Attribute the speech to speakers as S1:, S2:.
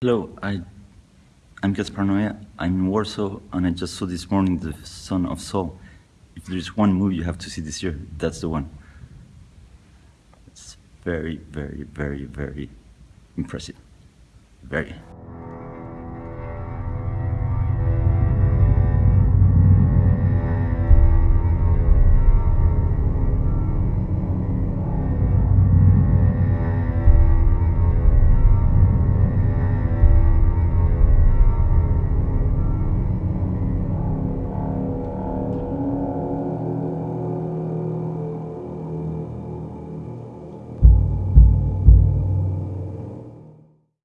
S1: Hello, I, I'm Gaspar Noé. I'm in Warsaw, and I just saw this morning The Son of Saul. If there's one movie you have to see this year, that's the one. It's very, very, very, very impressive. Very.